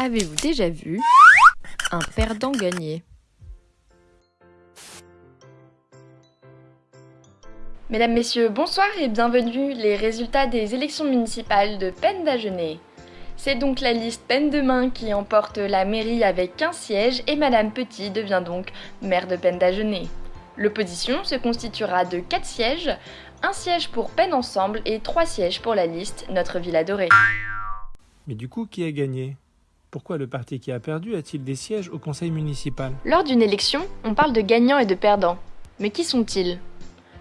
Avez-vous déjà vu un perdant gagner? Mesdames, Messieurs, bonsoir et bienvenue les résultats des élections municipales de Peine d'Agenais. C'est donc la liste Peine de Main qui emporte la mairie avec 15 sièges et Madame Petit devient donc maire de Peine d'Agenais. L'opposition se constituera de 4 sièges, un siège pour Peine Ensemble et 3 sièges pour la liste Notre Ville Adorée. Mais du coup, qui a gagné? Pourquoi le parti qui a perdu a-t-il des sièges au conseil municipal? Lors d'une élection, on parle de gagnants et de perdants. Mais qui sont-ils?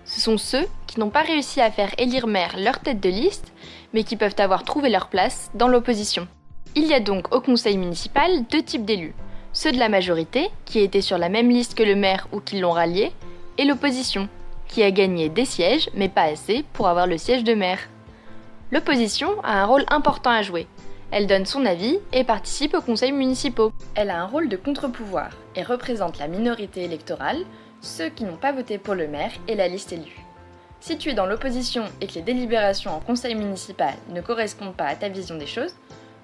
Ce sont ceux qui n'ont pas réussi à faire élire maire leur tête de liste, mais qui peuvent avoir trouvé leur place dans l'opposition. Il y a donc au conseil municipal deux types d'élus. Ceux de la majorité, qui étaient sur la même liste que le maire ou qui l'ont rallié, et l'opposition, qui a gagné des sièges, mais pas assez pour avoir le siège de maire. L'opposition a un rôle important à jouer. Elle donne son avis et participe aux conseils municipaux. Elle a un rôle de contre-pouvoir et représente la minorité électorale, ceux qui n'ont pas voté pour le maire et la liste élue. Si tu es dans l'opposition et que les délibérations en conseil municipal ne correspondent pas à ta vision des choses,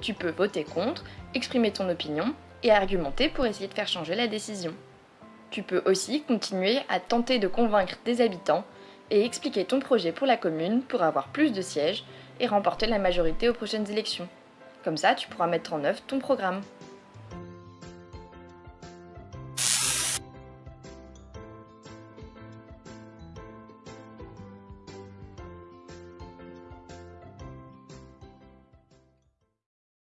tu peux voter contre, exprimer ton opinion et argumenter pour essayer de faire changer la décision. Tu peux aussi continuer à tenter de convaincre des habitants et expliquer ton projet pour la commune pour avoir plus de sièges et remporter la majorité aux prochaines élections. Comme ça, tu pourras mettre en œuvre ton programme.